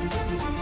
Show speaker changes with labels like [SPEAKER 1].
[SPEAKER 1] We'll be right back.